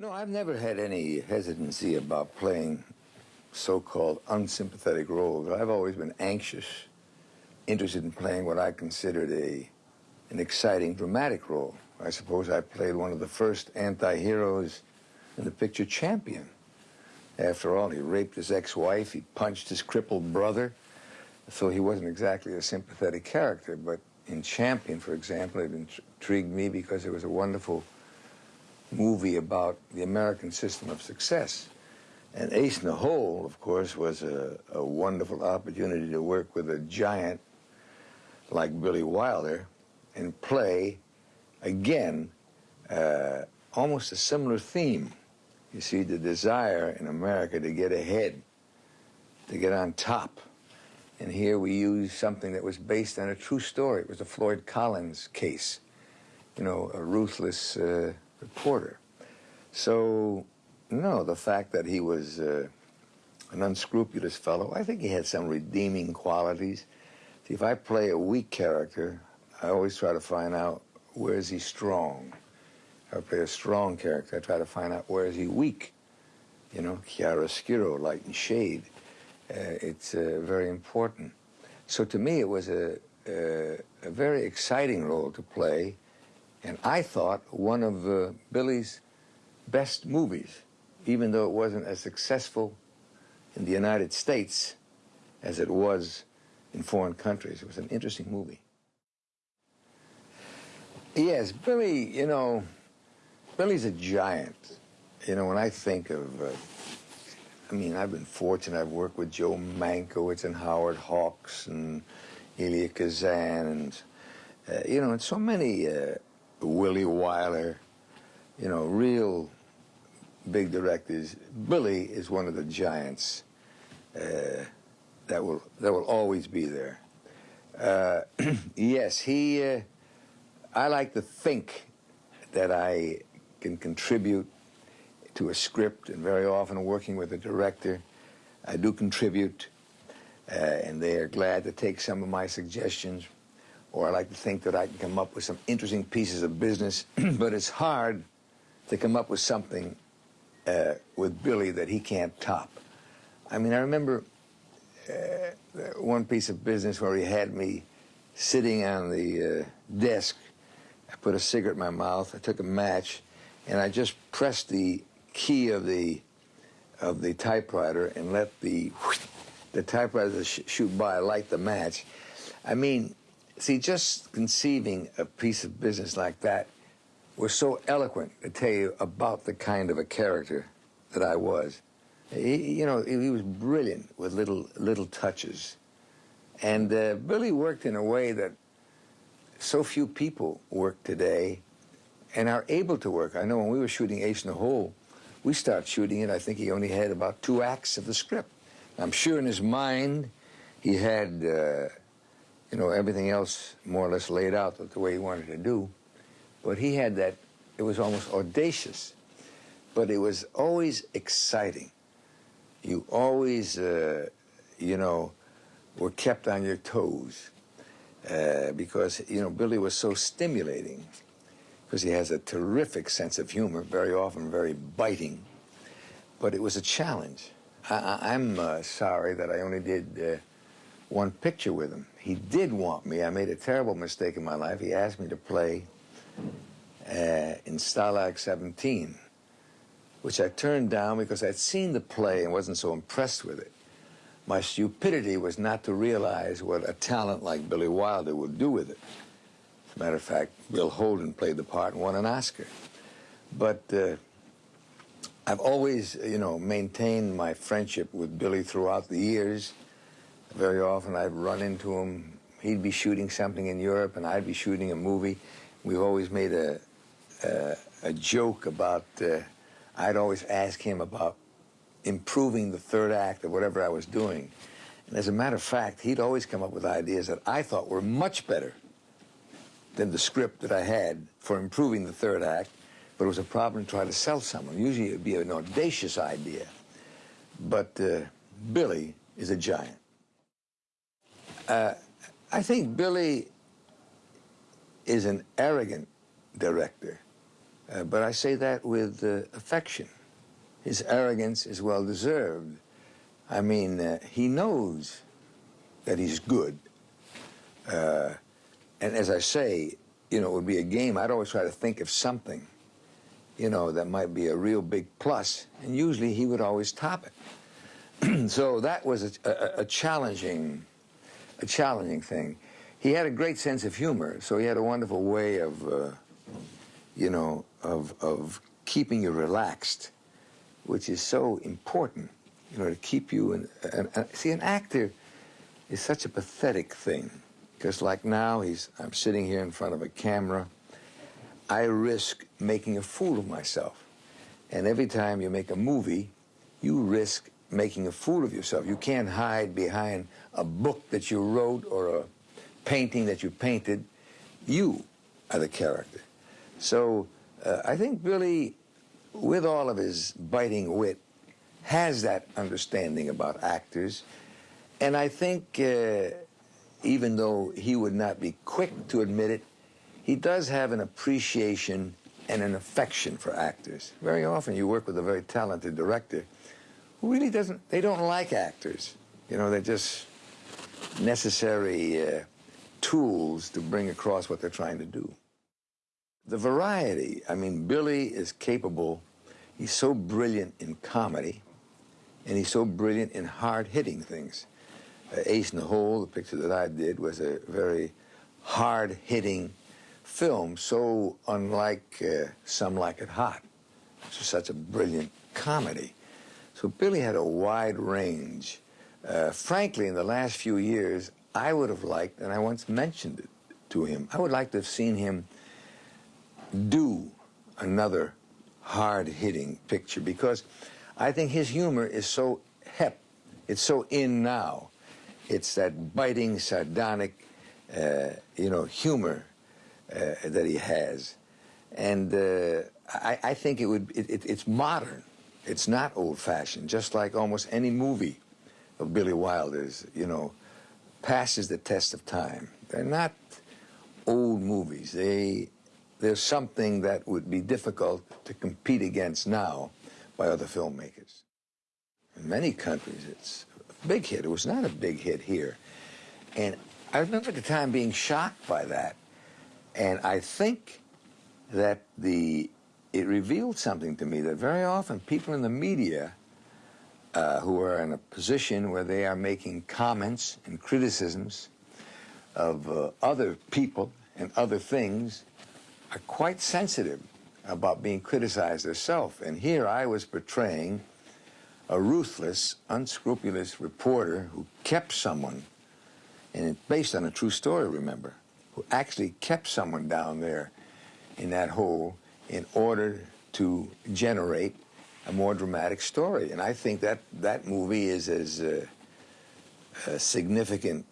No, I've never had any hesitancy about playing so-called unsympathetic roles. I've always been anxious, interested in playing what I considered a an exciting dramatic role. I suppose I played one of the first anti-heroes in the picture Champion. After all, he raped his ex-wife, he punched his crippled brother, so he wasn't exactly a sympathetic character. But in Champion, for example, it intrigued me because it was a wonderful movie about the American system of success. And Ace in the Hole, of course, was a, a wonderful opportunity to work with a giant like Billy Wilder and play, again, uh, almost a similar theme. You see, the desire in America to get ahead, to get on top. And here we use something that was based on a true story. It was the Floyd Collins case, you know, a ruthless uh, reporter. So, no, the fact that he was uh, an unscrupulous fellow, I think he had some redeeming qualities. See, if I play a weak character, I always try to find out where is he strong. If I play a strong character, I try to find out where is he weak. You know, chiaroscuro, light and shade. Uh, it's uh, very important. So to me, it was a, a, a, very exciting role to play, and I thought one of uh, Billy's best movies, even though it wasn't as successful in the United States as it was in foreign countries. It was an interesting movie. Yes, Billy, you know, Billy's a giant. You know, when I think of, uh, I mean, I've been fortunate. I've worked with Joe Mankiewicz and Howard Hawks and Elia Kazan and, uh, you know, and so many, uh, Willie Wyler, you know, real big directors. Billy is one of the giants uh, that will that will always be there. Uh, yes, he. Uh, I like to think that I can contribute to a script, and very often working with a director, I do contribute, uh, and they are glad to take some of my suggestions. Or I like to think that I can come up with some interesting pieces of business, but it's hard to come up with something uh, with Billy that he can't top. I mean, I remember uh, one piece of business where he had me sitting on the uh, desk I put a cigarette in my mouth, I took a match, and I just pressed the key of the of the typewriter and let the the typewriter sh shoot by, light the match. I mean, see, just conceiving a piece of business like that was so eloquent to tell you about the kind of a character that I was. He, you know, he was brilliant with little little touches, and uh, Billy worked in a way that so few people work today and are able to work. I know when we were shooting Ace in the Hole, we started shooting it, I think he only had about two acts of the script. I'm sure in his mind he had, uh, you know, everything else more or less laid out the way he wanted to do. But he had that, it was almost audacious, but it was always exciting. You always, uh, you know, were kept on your toes. Uh, because, you know, Billy was so stimulating because he has a terrific sense of humor, very often very biting, but it was a challenge. I, am uh, sorry that I only did uh, one picture with him. He did want me. I made a terrible mistake in my life. He asked me to play uh, in Stalag 17, which I turned down because I'd seen the play and wasn't so impressed with it. My stupidity was not to realize what a talent like Billy Wilder would do with it. As a matter of fact, Bill Holden played the part and won an Oscar. But uh, I've always, you know, maintained my friendship with Billy throughout the years. Very often I'd run into him. He'd be shooting something in Europe and I'd be shooting a movie. We've always made a, a, a joke about, uh, I'd always ask him about improving the third act of whatever I was doing. And as a matter of fact, he'd always come up with ideas that I thought were much better than the script that I had for improving the third act, but it was a problem to try to sell someone. Usually it'd be an audacious idea. But uh, Billy is a giant. Uh, I think Billy is an arrogant director. Uh, but I say that with uh, affection. His arrogance is well deserved. I mean, uh, he knows that he's good. Uh, and as I say, you know, it would be a game. I'd always try to think of something, you know, that might be a real big plus. And usually he would always top it. so that was a, a, a challenging, a challenging thing. He had a great sense of humor, so he had a wonderful way of, uh, you know, of, of keeping you relaxed, which is so important, you know, to keep you in. See, an actor is such a pathetic thing, because like now, he's I'm sitting here in front of a camera. I risk making a fool of myself, and every time you make a movie, you risk making a fool of yourself. You can't hide behind a book that you wrote or a painting that you painted. You are the character. So uh, I think Billy, with all of his biting wit, has that understanding about actors. And I think, uh, even though he would not be quick to admit it, he does have an appreciation and an affection for actors. Very often you work with a very talented director who really doesn't, they don't like actors. You know, they're just necessary uh, tools to bring across what they're trying to do. The variety, I mean, Billy is capable, he's so brilliant in comedy, and he's so brilliant in hard-hitting things. Uh, Ace in the Hole, the picture that I did, was a very hard-hitting film, so unlike uh, Some Like It Hot, which is such a brilliant comedy. So Billy had a wide range. Uh, frankly, in the last few years, I would have liked, and I once mentioned it to him, I would like to have seen him do another hard-hitting picture because I think his humor is so hep, it's so in now. It's that biting, sardonic, uh, you know, humor uh, that he has. And uh, I, I, think it would, it, it, it's modern. It's not old-fashioned, just like almost any movie of Billy Wilder's, you know, passes the test of time. They're not old movies. They, there's something that would be difficult to compete against now by other filmmakers. In many countries, it's a big hit. It was not a big hit here. And I remember at the time being shocked by that. And I think that the it revealed something to me that very often people in the media uh, who are in a position where they are making comments and criticisms of uh, other people and other things are quite sensitive about being criticized themselves. And here I was portraying a ruthless, unscrupulous reporter who kept someone, and it's based on a true story, remember, who actually kept someone down there in that hole in order to generate a more dramatic story. And I think that that movie is as uh, uh, significant,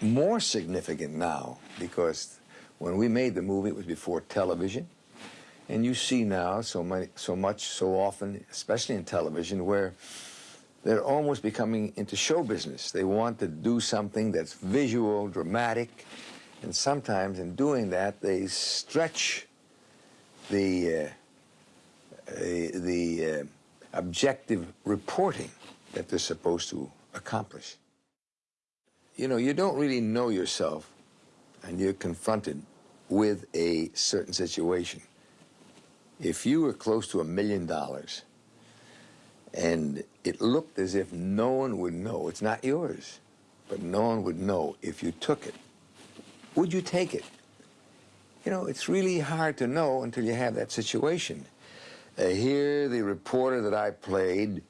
more significant now, because when we made the movie, it was before television. And you see now so, many, so much, so often, especially in television, where they're almost becoming into show business. They want to do something that's visual, dramatic, and sometimes in doing that, they stretch the uh, the uh, objective reporting that they're supposed to accomplish. You know, you don't really know yourself and you're confronted with a certain situation. If you were close to a million dollars and it looked as if no one would know, it's not yours, but no one would know if you took it, would you take it? You know, it's really hard to know until you have that situation. Uh, here, the reporter that I played,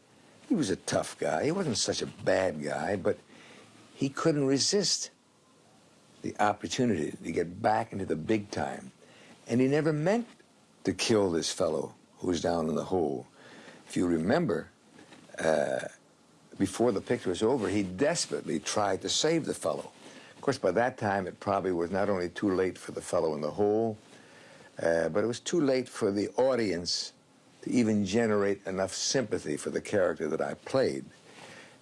he was a tough guy. He wasn't such a bad guy, but he couldn't resist the opportunity to get back into the big time. And he never meant to kill this fellow who was down in the hole. If you remember, uh, before the picture was over, he desperately tried to save the fellow. Of course, by that time, it probably was not only too late for the fellow in the hole, uh, but it was too late for the audience to even generate enough sympathy for the character that I played.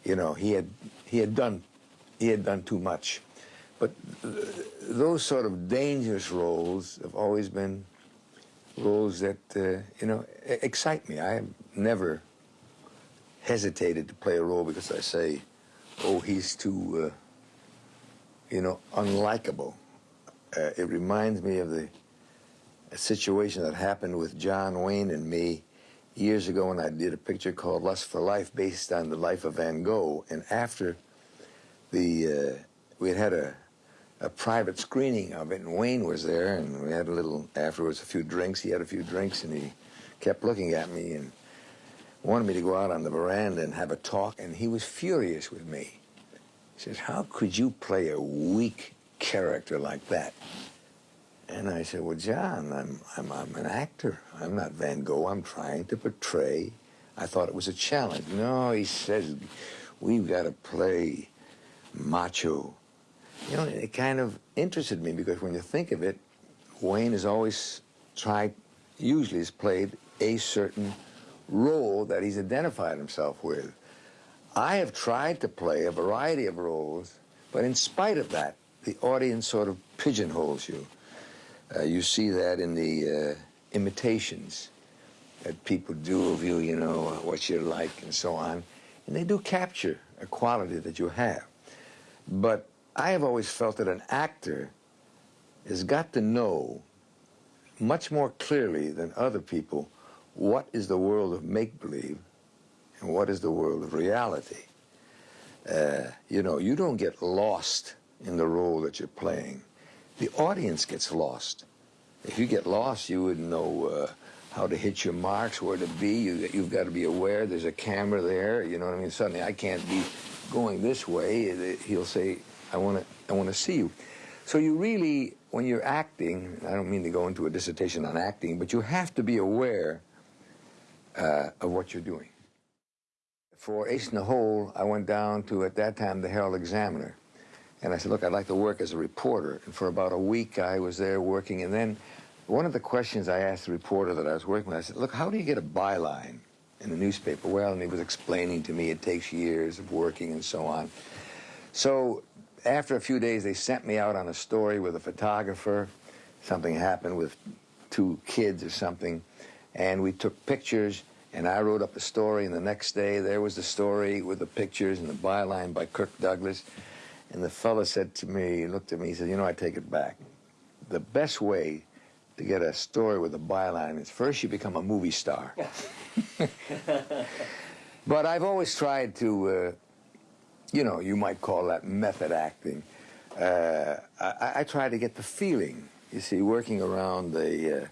You know, he had he had done he had done too much. But those sort of dangerous roles have always been roles that, uh, you know, excite me. I have never hesitated to play a role because I say, oh, he's too, uh, you know, unlikable. Uh, it reminds me of the situation that happened with John Wayne and me years ago when I did a picture called Lust for Life based on the life of Van Gogh. And after the, uh, we had had a, a private screening of it, and Wayne was there, and we had a little, afterwards, a few drinks. He had a few drinks, and he kept looking at me and wanted me to go out on the veranda and have a talk, and he was furious with me. He says, how could you play a weak character like that? And I said, well, John, I'm, I'm, I'm an actor. I'm not Van Gogh. I'm trying to portray. I thought it was a challenge. No, he says, we've got to play macho. You know, it kind of interested me because when you think of it, Wayne has always tried, usually has played a certain role that he's identified himself with. I have tried to play a variety of roles, but in spite of that, the audience sort of pigeonholes you. Uh, you see that in the uh, imitations that people do of you, you know, uh, what you're like and so on. And they do capture a quality that you have. But I have always felt that an actor has got to know much more clearly than other people what is the world of make-believe and what is the world of reality. Uh, you know, you don't get lost in the role that you're playing. The audience gets lost. If you get lost, you wouldn't know uh, how to hit your marks, where to be. You, you've got to be aware there's a camera there. You know what I mean? Suddenly, I can't be going this way. He'll say, I want to I want to see you. So you really, when you're acting, I don't mean to go into a dissertation on acting, but you have to be aware uh, of what you're doing. For Ace in the Hole, I went down to, at that time, the Herald Examiner. And I said, look, I'd like to work as a reporter. And for about a week, I was there working. And then one of the questions I asked the reporter that I was working with, I said, look, how do you get a byline in the newspaper? Well, and he was explaining to me it takes years of working and so on. So after a few days, they sent me out on a story with a photographer. Something happened with two kids or something. And we took pictures, and I wrote up a story. And the next day, there was the story with the pictures and the byline by Kirk Douglas. And the fellow said to me, he looked at me, he said, you know, I take it back. The best way to get a story with a byline is first you become a movie star. but I've always tried to, uh, you know, you might call that method acting. Uh, I, I, try to get the feeling. You see, working around the. uh,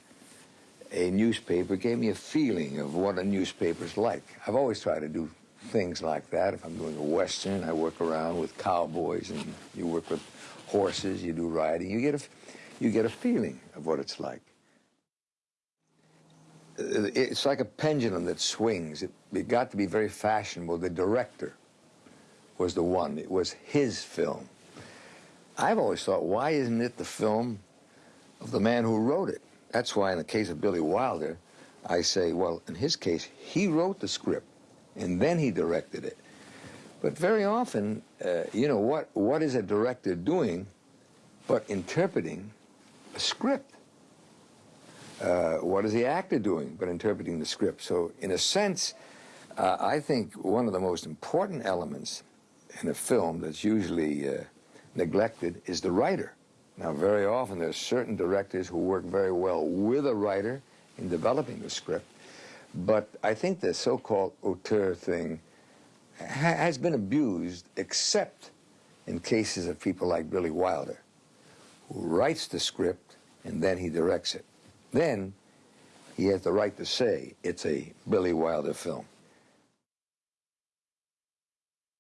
a newspaper gave me a feeling of what a newspaper's like. I've always tried to do things like that. If I'm doing a Western, I work around with cowboys and you work with horses, you do riding. You get a, you get a feeling of what it's like. Uh, it's like a pendulum that swings. It, it got to be very fashionable. The director was the one. It was his film. I've always thought, why isn't it the film of the man who wrote it? That's why in the case of Billy Wilder, I say, well, in his case, he wrote the script and then he directed it. But very often, uh, you know, what, what is a director doing but interpreting a script? Uh, what is the actor doing but interpreting the script? So in a sense, uh, I think one of the most important elements in a film that's usually uh, neglected is the writer. Now, very often there's certain directors who work very well with a writer in developing the script, but I think the so-called auteur thing ha has been abused, except in cases of people like Billy Wilder, who writes the script and then he directs it. Then he has the right to say it's a Billy Wilder film.